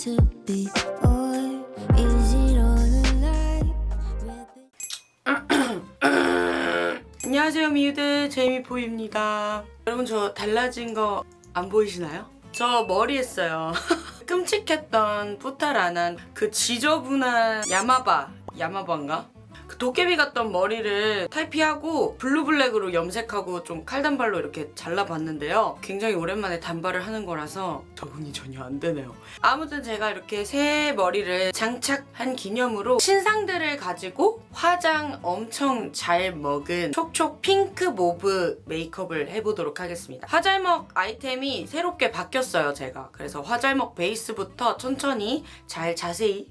안녕하세요 미우들 제이미포입니다. 여러분 저 달라진 거 안 보이시나요? 저 머리 했어요. 끔찍했던 뿌탈 안한 그 지저분한 야마바. 야마바인가? 그 도깨비 같던 머리를 탈피하고 블루블랙으로 염색하고 좀 칼단발로 이렇게 잘라봤는데요. 굉장히 오랜만에 단발을 하는 거라서 적응이 전혀 안 되네요. 아무튼 제가 이렇게 새 머리를 장착한 기념으로 신상들을 가지고 화장 엄청 잘 먹은 촉촉 핑크 mauve 메이크업을 해보도록 하겠습니다. 화잘먹 아이템이 새롭게 바뀌었어요, 제가. 그래서 화잘먹 베이스부터 천천히 잘 자세히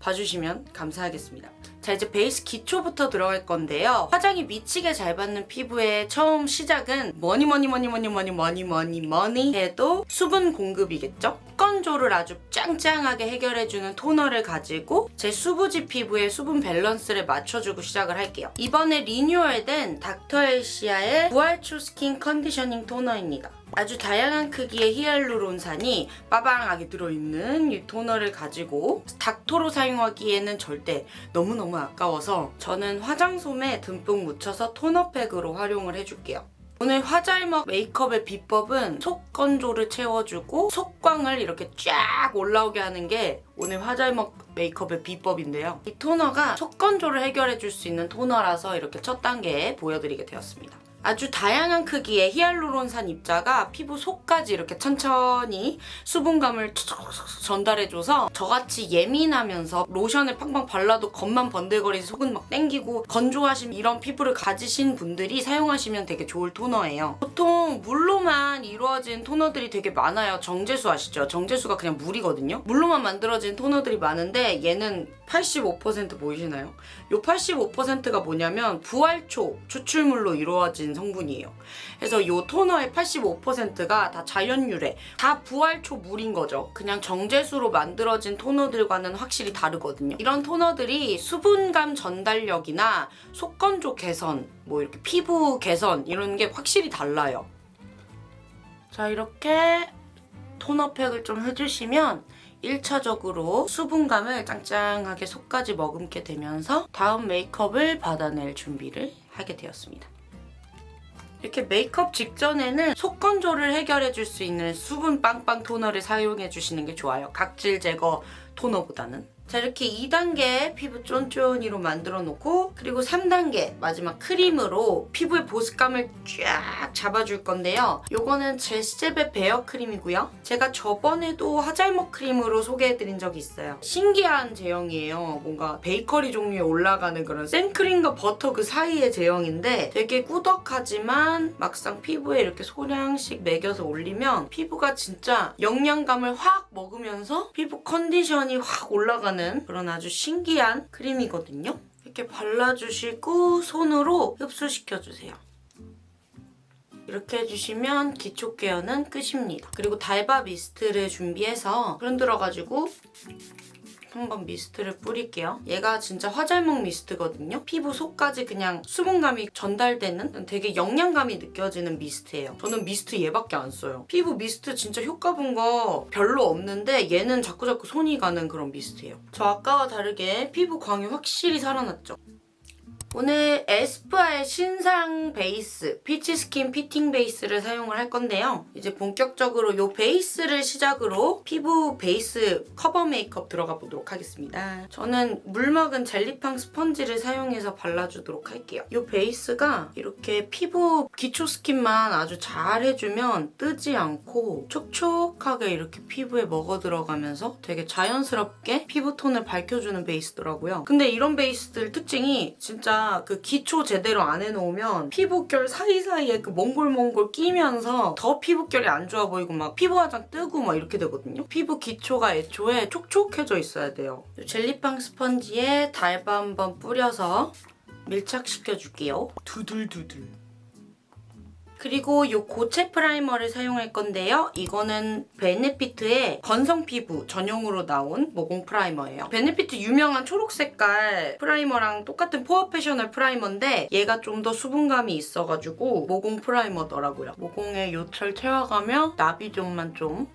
봐주시면 감사하겠습니다. 자 이제 베이스 기초부터 들어갈 건데요. 화장이 미치게 잘 받는 피부의 처음 시작은 뭐니 뭐니 뭐니 뭐니 뭐니 뭐니 뭐니 뭐니 해도 수분 공급이겠죠? 건조를 아주 짱짱하게 해결해주는 토너를 가지고 제 수부지 피부의 수분 밸런스를 맞춰주고 시작을 할게요. 이번에 리뉴얼된 닥터엘시아의 부활초 스킨 conditioning 토너입니다. 아주 다양한 크기의 히알루론산이 빠방하게 들어있는 이 토너를 가지고 닥터로 사용하기에는 절대 너무너무 아까워서 저는 화장솜에 듬뿍 묻혀서 토너팩으로 활용을 해줄게요. 오늘 화잘먹 메이크업의 비법은 속 건조를 채워주고 속광을 이렇게 쫙 올라오게 하는 게 오늘 화잘먹 메이크업의 비법인데요. 이 토너가 속 건조를 해결해줄 수 있는 토너라서 이렇게 첫 단계에 보여드리게 되었습니다. 아주 다양한 크기의 히알루론산 입자가 피부 속까지 이렇게 천천히 수분감을 전달해줘서 저같이 예민하면서 로션을 팡팡 발라도 겉만 번들거리는 속은 막 땡기고 건조하신 이런 피부를 가지신 분들이 사용하시면 되게 좋을 토너예요. 보통 물로만 이루어진 토너들이 되게 많아요. 정제수 아시죠? 정제수가 그냥 물이거든요. 물로만 만들어진 토너들이 많은데 얘는 85% 보이시나요? 이 85%가 뭐냐면 부활초 추출물로 이루어진 성분이에요. 그래서 이 토너의 85%가 다 자연유래, 다 부활초 물인 거죠. 그냥 정제수로 만들어진 토너들과는 확실히 다르거든요. 이런 토너들이 수분감 전달력이나 속건조 개선, 뭐 이렇게 피부 개선 이런 게 확실히 달라요. 자 이렇게 토너팩을 좀 해주시면 1차적으로 수분감을 짱짱하게 속까지 머금게 되면서 다음 메이크업을 받아낼 준비를 하게 되었습니다. 이렇게 메이크업 직전에는 속 건조를 해결해줄 수 있는 수분 빵빵 토너를 사용해주시는 게 좋아요. 각질 제거 토너보다는. 자 이렇게 2단계 피부 쫀쫀이로 만들어 놓고 그리고 3단계 마지막 크림으로 피부의 보습감을 쫙 잡아줄 건데요. 요거는 제스제베 베어 크림이고요. 제가 저번에도 화잘먹 크림으로 소개해드린 적이 있어요. 신기한 제형이에요. 뭔가 베이커리 종류에 올라가는 그런 생크림과 버터 그 사이의 제형인데 되게 꾸덕하지만 막상 피부에 이렇게 소량씩 매겨서 올리면 피부가 진짜 영양감을 확 먹으면서 피부 컨디션이 확 올라가는 그런 아주 신기한 크림이거든요. 이렇게 발라주시고 손으로 흡수시켜주세요. 이렇게 해주시면 기초 케어는 끝입니다. 그리고 달바 미스트를 준비해서 흔들어가지고 한번 미스트를 뿌릴게요. 얘가 진짜 화잘먹 미스트거든요. 피부 속까지 그냥 수분감이 전달되는 되게 영양감이 느껴지는 미스트예요. 저는 미스트 얘밖에 안 써요. 피부 미스트 진짜 효과 본 거 별로 없는데 얘는 자꾸자꾸 손이 가는 그런 미스트예요. 저 아까와 다르게 피부 광이 확실히 살아났죠. 오늘 에스쁘아의 신상 베이스 피치 스킨 피팅 베이스를 사용을 할 건데요. 이제 본격적으로 이 베이스를 시작으로 피부 베이스 커버 메이크업 들어가 보도록 하겠습니다. 저는 물 먹은 젤리팡 스펀지를 사용해서 발라주도록 할게요. 이 베이스가 이렇게 피부 기초 스킨만 아주 잘 해주면 뜨지 않고 촉촉하게 이렇게 피부에 먹어 들어가면서 되게 자연스럽게 피부톤을 밝혀주는 베이스더라고요. 근데 이런 베이스들 특징이 진짜 그 기초 제대로 안 해놓으면 피부결 사이사이에 그 몽글몽글 끼면서 더 피부결이 안 좋아 보이고 막 피부 화장 뜨고 막 이렇게 되거든요. 피부 기초가 애초에 촉촉해져 있어야 돼요. 젤리빵 스펀지에 달바 한번 뿌려서 밀착시켜줄게요. 두들두들. 그리고 이 고체 프라이머를 사용할 건데요. 이거는 베네피트의 건성 피부 전용으로 나온 모공 프라이머예요. 베네피트 유명한 초록 색깔 프라이머랑 똑같은 포어페셔널 프라이머인데 얘가 좀 더 수분감이 있어가지고 모공 프라이머더라고요. 모공에 요철 채워가며 나비존만 좀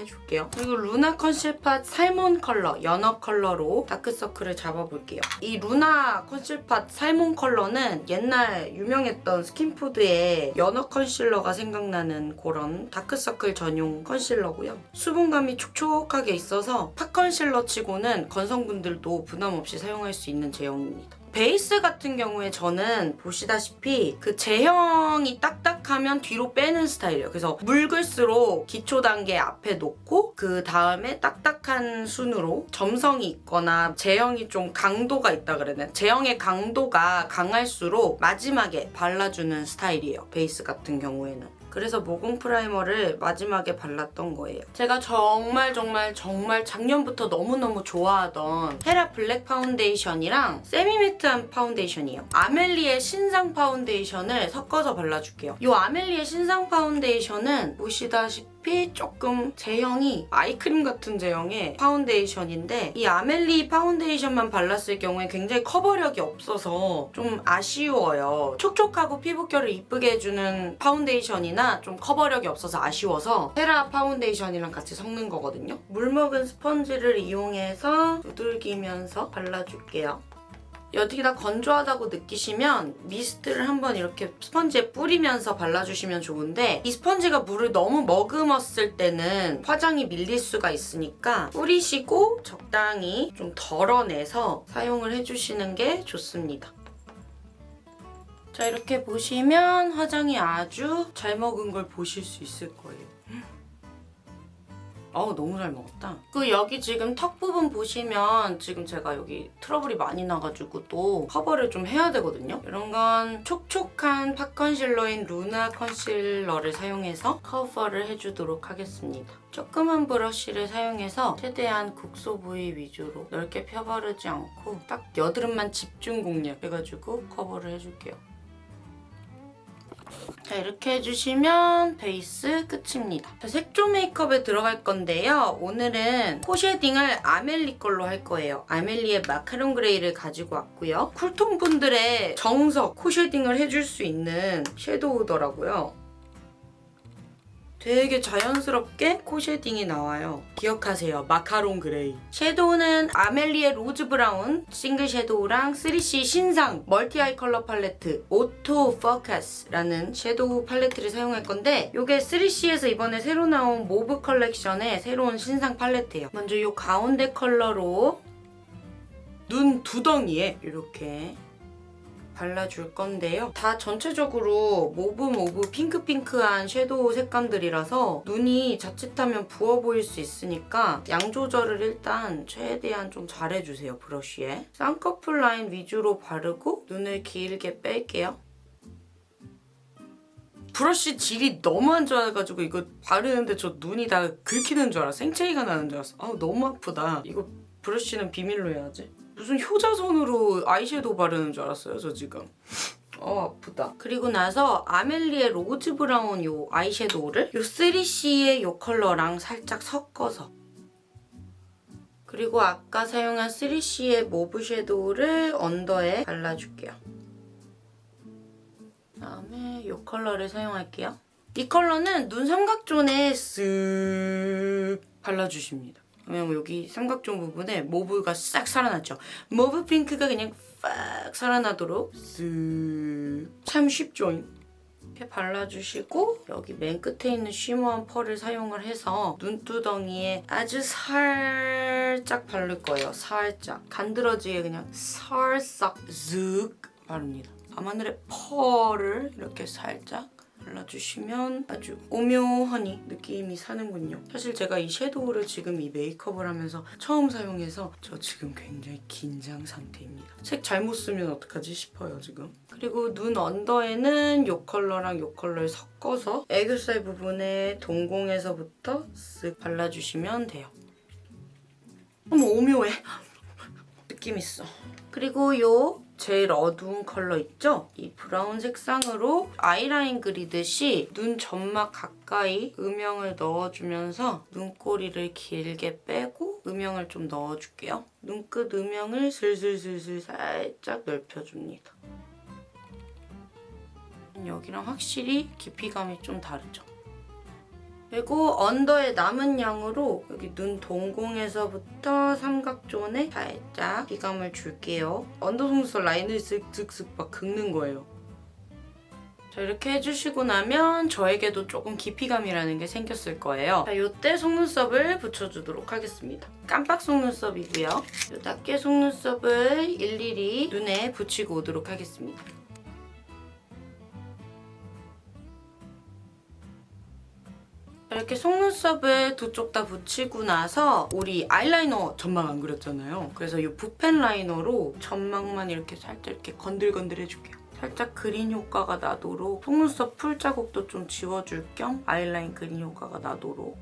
해줄게요. 그리고 루나 컨실팟 salmon 컬러, 연어 컬러로 다크서클을 잡아볼게요. 이 루나 컨실팟 salmon 컬러는 옛날 유명했던 스킨푸드의 연어 컨실러가 생각나는 그런 다크서클 전용 컨실러고요. 수분감이 촉촉하게 있어서 pot 컨실러 치고는 건성분들도 부담 없이 사용할 수 있는 제형입니다. 베이스 같은 경우에 저는 보시다시피 그 제형이 딱딱하면 뒤로 빼는 스타일이에요. 그래서 묽을수록 기초 단계 앞에 놓고 그 다음에 딱딱한 순으로 점성이 있거나 제형이 좀 강도가 있다 그래야 되나? 제형의 강도가 강할수록 마지막에 발라주는 스타일이에요. 베이스 같은 경우에는. 그래서 모공 프라이머를 마지막에 발랐던 거예요. 제가 정말 정말 정말 작년부터 너무너무 좋아하던 헤라 블랙 파운데이션이랑 semi-matte한 파운데이션이에요. 아멜리의 신상 파운데이션을 섞어서 발라줄게요. 이 아멜리의 신상 파운데이션은 보시다시피 조금 제형이 아이크림 같은 제형의 파운데이션인데 이 아멜리 파운데이션만 발랐을 경우에 굉장히 커버력이 없어서 좀 아쉬워요. 촉촉하고 피부결을 이쁘게 해주는 파운데이션이나 좀 커버력이 없어서 아쉬워서 헤라 파운데이션이랑 같이 섞는 거거든요. 물 먹은 스펀지를 이용해서 두들기면서 발라줄게요. 여기가 건조하다고 느끼시면 미스트를 한번 이렇게 스펀지에 뿌리면서 발라주시면 좋은데 이 스펀지가 물을 너무 머금었을 때는 화장이 밀릴 수가 있으니까 뿌리시고 적당히 좀 덜어내서 사용을 해주시는 게 좋습니다. 자 이렇게 보시면 화장이 아주 잘 먹은 걸 보실 수 있을 거예요. 어우 너무 잘 먹었다. 그 여기 지금 턱 부분 보시면 지금 제가 여기 트러블이 많이 나가지고 또 커버를 좀 해야 되거든요. 이런 건 촉촉한 pot concealer인 루나 컨실러를 사용해서 커버를 해주도록 하겠습니다. 조그만 브러쉬를 사용해서 최대한 국소 부위 위주로 넓게 펴바르지 않고 딱 여드름만 집중 공략 해가지고 커버를 해줄게요. 자 이렇게 해주시면 베이스 끝입니다. 자, 색조 메이크업에 들어갈 건데요. 오늘은 코 shading을 아멜리 걸로 할 거예요. 아멜리의 마카롱 그레이를 가지고 왔고요. cool tone 분들의 정석 코 shading을 해줄 수 있는 섀도우더라고요. 되게 자연스럽게 코 shading이 나와요. 기억하세요. 마카롱 그레이. 섀도우는 아멜리의 로즈 브라운 싱글 섀도우랑 3CE 신상 멀티 아이 컬러 팔레트 오토 포커스라는 섀도우 팔레트를 사용할 건데 이게 3CE에서 이번에 새로 나온 mauve 컬렉션의 새로운 신상 팔레트예요. 먼저 이 가운데 컬러로 눈 두덩이에 이렇게 발라줄 건데요. 다 전체적으로 mauve mauve 핑크핑크한 섀도우 색감들이라서 눈이 자칫하면 부어 보일 수 있으니까 양 조절을 일단 최대한 좀 잘해주세요, 브러쉬에. 쌍꺼풀 라인 위주로 바르고 눈을 길게 뺄게요. 브러쉬 질이 너무 안 좋아가지고 이거 바르는데 저 눈이 다 긁히는 줄 알아. 생채기가 나는 줄 알았어. 아 너무 아프다. 이거 브러쉬는 비밀로 해야지. 무슨 효자손으로 아이섀도우 바르는 줄 알았어요, 저 지금. 어 아프다. 그리고 나서 아멜리의 로즈 브라운 요 아이섀도우를 요 3CE의 요 컬러랑 살짝 섞어서 그리고 아까 사용한 3CE의 mauve 섀도우를 언더에 발라줄게요. 그다음에 이 컬러를 사용할게요. 이 컬러는 눈 삼각존에 쓱 발라주십니다. 그러면 여기 삼각존 부분에 mauve가 싹 살아났죠. mauve 핑크가 그냥 팍 살아나도록 쓱. 참 쉽죠? 이렇게 발라주시고 여기 맨 끝에 있는 shimmer한 펄을 사용을 해서 눈두덩이에 아주 살짝 바를 거예요. 살짝. 간드러지게 그냥 살짝 쓱 바릅니다. 밤하늘의 펄을 이렇게 살짝 발라주시면 아주 오묘하니 느낌이 사는군요. 사실 제가 이 섀도우를 지금 이 메이크업을 하면서 처음 사용해서 저 지금 굉장히 긴장 상태입니다. 색 잘못 쓰면 어떡하지 싶어요 지금. 그리고 눈 언더에는 이 컬러랑 이 컬러를 섞어서 애교살 부분에 동공에서부터 쓱 발라주시면 돼요. 어머 오묘해. 느낌 있어. 그리고 요 제일 어두운 컬러 있죠? 이 브라운 색상으로 아이라인 그리듯이 눈 점막 가까이 음영을 넣어주면서 눈꼬리를 길게 빼고 음영을 좀 넣어줄게요. 눈끝 음영을 슬슬슬슬 살짝 넓혀줍니다. 여기랑 확실히 깊이감이 좀 다르죠? 그리고 언더의 남은 양으로 여기 눈 동공에서부터 삼각존에 살짝 비감을 줄게요. 언더 속눈썹 라인을 슥슥슥 막 긁는 거예요. 자 이렇게 해주시고 나면 저에게도 조금 깊이감이라는 게 생겼을 거예요. 자 이때 속눈썹을 붙여주도록 하겠습니다. 깜빡 속눈썹이고요. 이 낱개 속눈썹을 일일이 눈에 붙이고 오도록 하겠습니다. 이렇게 속눈썹을 두 쪽 다 붙이고 나서 우리 아이라이너 점막 안 그렸잖아요. 그래서 이 붓펜 라이너로 점막만 이렇게 살짝 이렇게 건들건들 해줄게요. 살짝 그린 효과가 나도록 속눈썹 풀 자국도 좀 지워줄 겸 아이라인 그린 효과가 나도록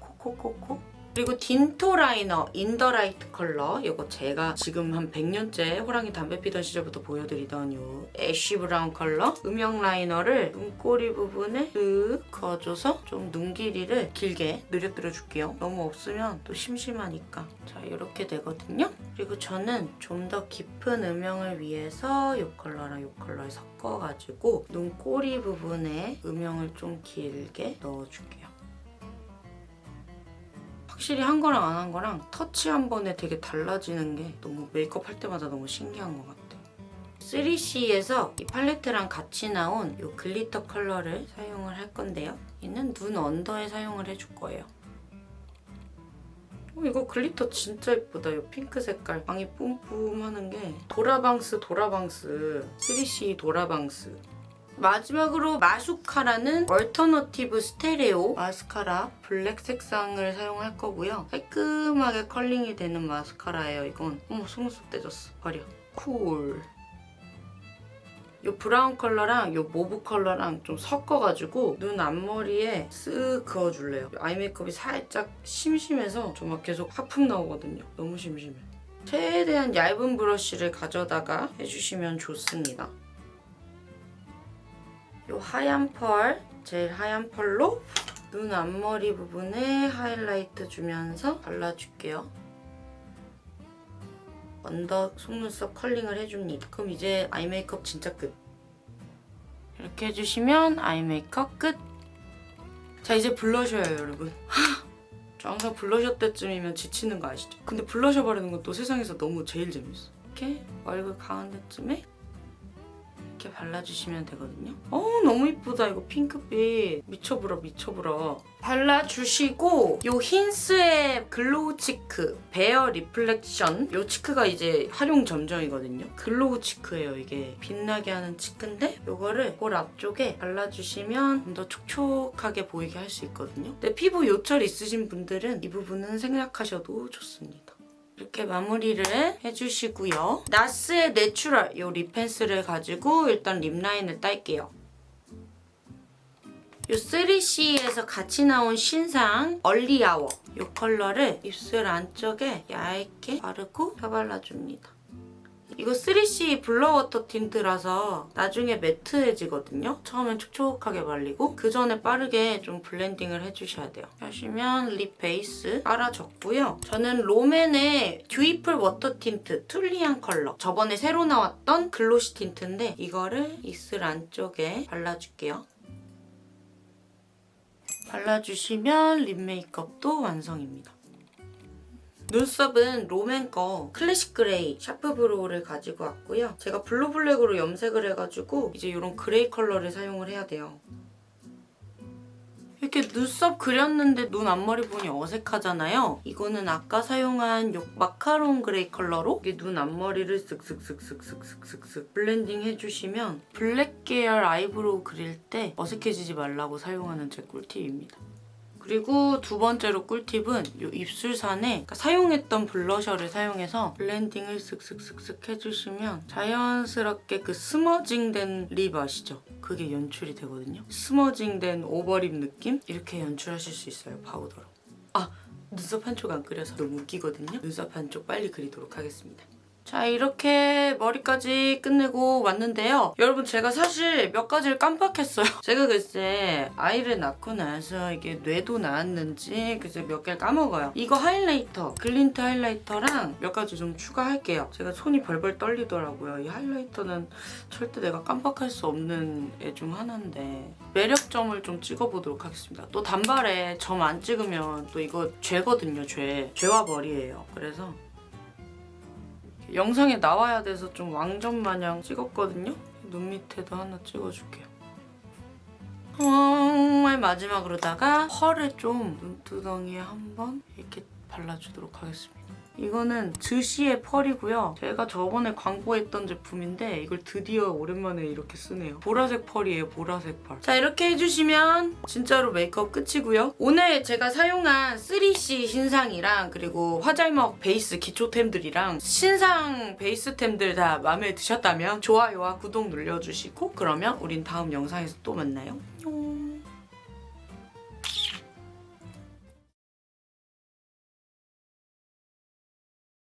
콕콕콕콕 그리고 딘토 라이너 인더라이트 컬러 이거 제가 지금 한 100년째 호랑이 담배 피던 시절부터 보여드리던 이 ash brown 컬러 음영 라이너를 눈꼬리 부분에 쓱 그어줘서 좀 눈 길이를 길게 늘려뜨려 줄게요. 너무 없으면 또 심심하니까 자 이렇게 되거든요. 그리고 저는 좀 더 깊은 음영을 위해서 이 컬러랑 이 컬러를 섞어가지고 눈꼬리 부분에 음영을 좀 길게 넣어줄게요. 확실히 한 거랑 안 한 거랑 터치 한 번에 되게 달라지는 게 너무 메이크업 할 때마다 너무 신기한 것 같아요. 3CE에서 이 팔레트랑 같이 나온 이 glitter 컬러를 사용을 할 건데요. 얘는 눈 언더에 사용을 해줄 거예요. 어, 이거 glitter 진짜 예쁘다. 이 핑크 색깔 방이 뿜뿜 하는 게 도라방스 도라방스 3CE 도라방스 마지막으로 마슈카라는 얼터너티브 스테레오 마스카라 블랙 색상을 사용할 거고요. 깔끔하게 curling이 되는 마스카라예요, 이건. 어머, 속눈썹 떼졌어. 버려. Cool. 이 브라운 컬러랑 이 mauve 컬러랑 좀 섞어가지고 눈 앞머리에 쓱 그어줄래요. 아이 메이크업이 살짝 심심해서 저 막 계속 하품 나오거든요. 너무 심심해. 최대한 얇은 브러쉬를 가져다가 해주시면 좋습니다. 이 하얀 펄, 제일 하얀 펄로 눈 앞머리 부분에 하이라이트 주면서 발라줄게요. 언더 속눈썹 curling을 해줍니다. 그럼 이제 아이 메이크업 진짜 끝. 이렇게 해주시면 아이 메이크업 끝. 자 이제 블러셔예요 여러분. 저 항상 블러셔 때쯤이면 지치는 거 아시죠? 근데 블러셔 바르는 건 또 세상에서 너무 제일 재밌어. 이렇게 얼굴 가운데쯤에 이렇게 발라주시면 되거든요. 어 너무 이쁘다 이거 핑크빛. 미쳐불어 미쳐불어. 발라주시고 요 힌스의 글로우 치크 베어 리플렉션 요 치크가 이제 화룡점정이거든요. 글로우 치크예요 이게. 빛나게 하는 치크인데 요거를 볼 앞쪽에 발라주시면 좀 더 촉촉하게 보이게 할 수 있거든요. 근데 피부 요철 있으신 분들은 이 부분은 생략하셔도 좋습니다. 이렇게 마무리를 해주시고요. 나스의 natural 이 lip pencil을 가지고 일단 lip line을 딸게요. 이 3CE에서 같이 나온 신상 Early Hour 이 컬러를 입술 안쪽에 얇게 바르고 펴발라줍니다. 이거 3CE Blur Water Tint라서 나중에 matte해지거든요. 처음엔 촉촉하게 발리고 그 전에 빠르게 좀 blending을 해주셔야 돼요. 하시면 lip base 깔아줬고요. 저는 롬앤의 Dewyful Water Tint 튤리안 컬러 저번에 새로 나왔던 glossy tint인데 이거를 입술 안쪽에 발라줄게요. 발라주시면 lip 메이크업도 완성입니다. 눈썹은 롬앤 거 Classic Gray Sharp Brow를 가지고 왔고요. 제가 blue black으로 염색을 해가지고 이제 이런 gray 컬러를 사용을 해야 돼요. 이렇게 눈썹 그렸는데 눈 앞머리 부분이 어색하잖아요. 이거는 아까 사용한 요 마카롱 gray 컬러로 이게 눈 앞머리를 쓱쓱쓱쓱쓱쓱쓱 blending 해주시면 블랙 계열 eyebrow 그릴 때 어색해지지 말라고 사용하는 제 꿀팁입니다. 그리고 두 번째로 꿀팁은 이 입술산에 그러니까 사용했던 blusher를 사용해서 blending을 쓱쓱쓱쓱 해주시면 자연스럽게 그 smudging된 lip 아시죠? 그게 연출이 되거든요. smudging된 overlip 느낌? 이렇게 연출하실 수 있어요, 파우더로. 아! 눈썹 한쪽 안 그려서 너무 웃기거든요. 눈썹 한쪽 빨리 그리도록 하겠습니다. 자 이렇게 머리까지 끝내고 왔는데요. 여러분 제가 사실 몇 가지를 깜빡했어요. 제가 글쎄 아이를 낳고 나서 이게 뇌도 나왔는지 글쎄 몇 개를 까먹어요. 이거 highlighter 글린트 highlighter랑 몇 가지 좀 추가할게요. 제가 손이 벌벌 떨리더라고요. 이 highlighter는 절대 내가 깜빡할 수 없는 애 중 하나인데 매력점을 좀 찍어보도록 하겠습니다. 또 단발에 점 안 찍으면 또 이거 죄거든요. 죄. 죄와 벌이에요. 그래서 영상에 나와야 돼서 좀 왕점 마냥 찍었거든요. 눈 밑에도 하나 찍어줄게요. 정말 마지막으로다가 펄을 좀 눈두덩이에 한번 이렇게 발라주도록 하겠습니다. 이거는 드시의 펄이고요. 제가 저번에 광고했던 제품인데 이걸 드디어 오랜만에 이렇게 쓰네요. 보라색 펄이에요, 보라색 펄. 자, 이렇게 해주시면 진짜로 메이크업 끝이고요. 오늘 제가 사용한 3C 신상이랑 그리고 화잘먹 베이스 기초템들이랑 신상 베이스템들 다 마음에 드셨다면 좋아요와 구독 눌러주시고 그러면 우린 다음 영상에서 또 만나요. 안녕.